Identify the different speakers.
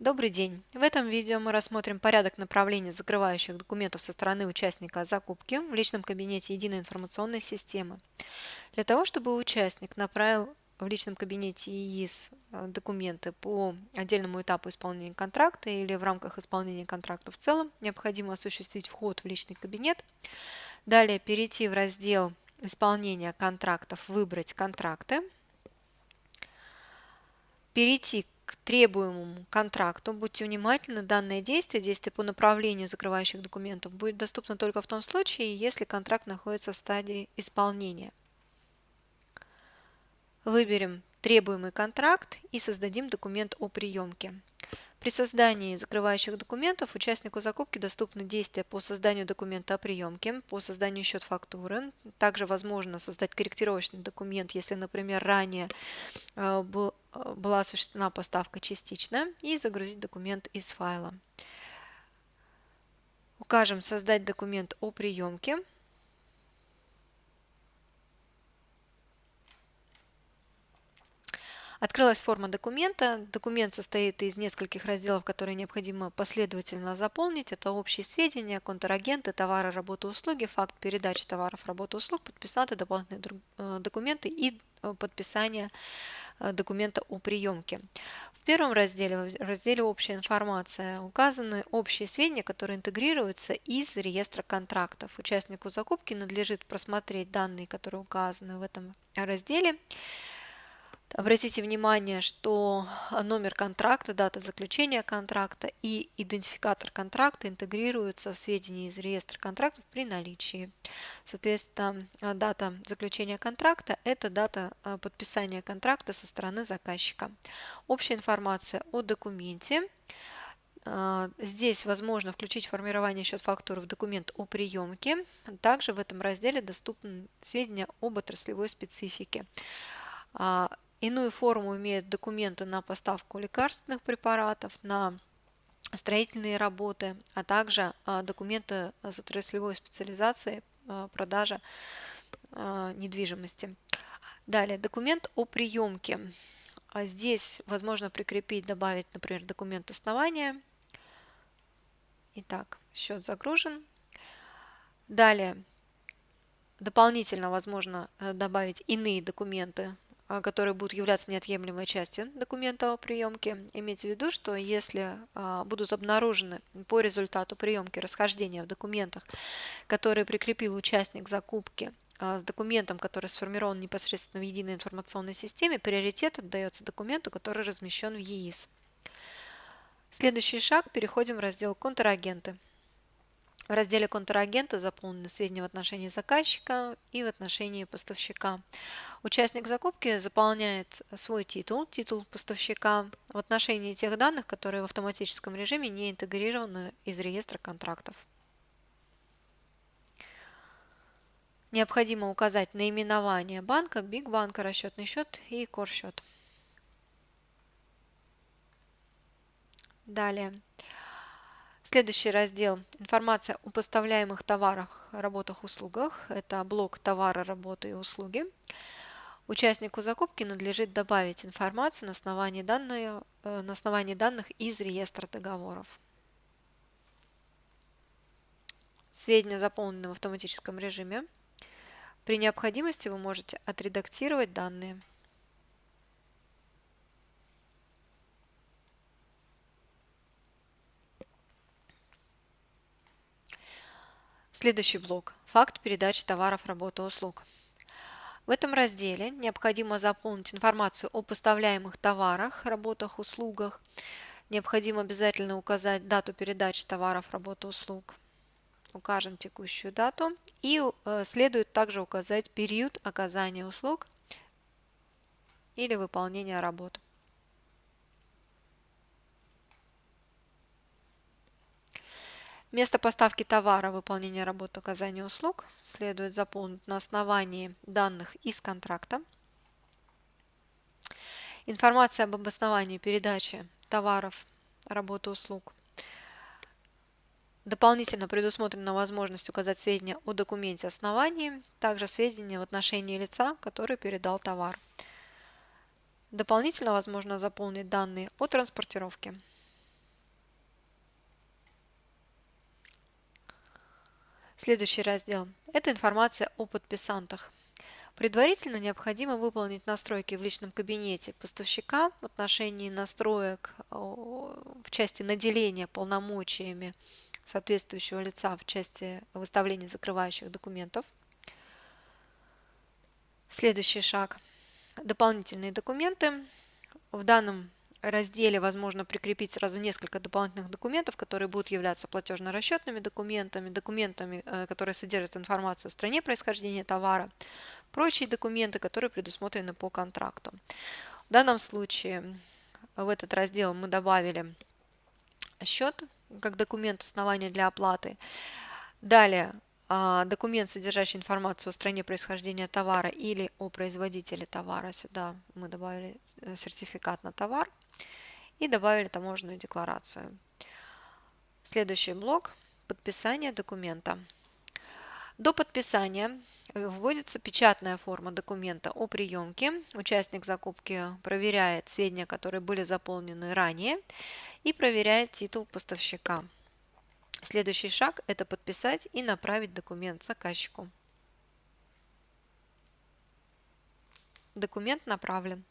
Speaker 1: Добрый день! В этом видео мы рассмотрим порядок направления закрывающих документов со стороны участника закупки в личном кабинете единой информационной системы. Для того, чтобы участник направил в личном кабинете ИИС э, документы по отдельному этапу исполнения контракта или в рамках исполнения контракта в целом, необходимо осуществить вход в личный кабинет. Далее перейти в раздел исполнения контрактов, выбрать контракты, перейти требуемому контракту. Будьте внимательны, данное действие, действие по направлению закрывающих документов, будет доступно только в том случае, если контракт находится в стадии исполнения. Выберем требуемый контракт и создадим документ о приемке. При создании закрывающих документов участнику закупки доступны действия по созданию документа о приемке, по созданию счет фактуры. Также возможно создать корректировочный документ, если, например, ранее э, э, была осуществлена поставка частично, и загрузить документ из файла. Укажем «Создать документ о приемке». Открылась форма документа. Документ состоит из нескольких разделов, которые необходимо последовательно заполнить. Это общие сведения, контрагенты, товары, работы, услуги, факт передачи товаров, работы, услуг, подписанты, дополнительные э, документы и э, подписание э, документа о приемке. В первом разделе, в разделе «Общая информация» указаны общие сведения, которые интегрируются из реестра контрактов. Участнику закупки надлежит просмотреть данные, которые указаны в этом разделе, Обратите внимание, что номер контракта, дата заключения контракта и идентификатор контракта интегрируются в сведения из реестра контрактов при наличии. Соответственно, дата заключения контракта – это дата а, подписания контракта со стороны заказчика. Общая информация о документе. А, здесь возможно включить формирование счет фактуры в документ о приемке. Также в этом разделе доступны сведения об отраслевой специфике. Иную форму имеют документы на поставку лекарственных препаратов, на строительные работы, а также а, документы с отраслевой специализацией а, продажа а, недвижимости. Далее, документ о приемке. Здесь возможно прикрепить, добавить, например, документ основания. Итак, счет загружен. Далее, дополнительно возможно э, добавить иные документы которые будут являться неотъемлемой частью документа о приемке. Имейте в виду, что если а, будут обнаружены по результату приемки расхождения в документах, которые прикрепил участник закупки а, с документом, который сформирован непосредственно в единой информационной системе, приоритет отдается документу, который размещен в ЕИС. Следующий шаг. Переходим в раздел «Контрагенты». В разделе контрагента заполнены сведения в отношении заказчика и в отношении поставщика. Участник закупки заполняет свой титул, титул поставщика, в отношении тех данных, которые в автоматическом режиме не интегрированы из реестра контрактов. Необходимо указать наименование банка, Биг банка, расчетный счет и корсчет. Далее. Следующий раздел – информация о поставляемых товарах, работах, услугах. Это блок товара, работы и услуги. Участнику закупки надлежит добавить информацию на основании, данные, э, на основании данных из реестра договоров. Сведения заполнены в автоматическом режиме. При необходимости вы можете отредактировать данные. Следующий блок – факт передачи товаров, работы, услуг. В этом разделе необходимо заполнить информацию о поставляемых товарах, работах, услугах. Необходимо обязательно указать дату передачи товаров, работы, услуг. Укажем текущую дату. И э, следует также указать период оказания услуг или выполнения работ. Место поставки товара, выполнения работ, оказания услуг следует заполнить на основании данных из контракта. Информация об обосновании передачи товаров, работы, услуг. Дополнительно предусмотрена возможность указать сведения о документе основании, также сведения в отношении лица, который передал товар. Дополнительно возможно заполнить данные о транспортировке. Следующий раздел – это информация о подписантах. Предварительно необходимо выполнить настройки в личном кабинете поставщика в отношении настроек в части наделения полномочиями соответствующего лица в части выставления закрывающих документов. Следующий шаг. Дополнительные документы. В данном разделе возможно прикрепить сразу несколько дополнительных документов, которые будут являться платежно-расчетными документами, документами, э, которые содержат информацию о стране происхождения товара, прочие документы, которые предусмотрены по контракту. В данном случае в этот раздел мы добавили счет как документ основания для оплаты. Далее документ, содержащий информацию о стране происхождения товара или о производителе товара. Сюда мы добавили э, сертификат на товар и добавили таможенную декларацию. Следующий блок – подписание документа. До подписания вводится печатная форма документа о приемке. Участник закупки проверяет сведения, которые были заполнены ранее, и проверяет титул поставщика. Следующий шаг – это подписать и направить документ заказчику. Документ направлен.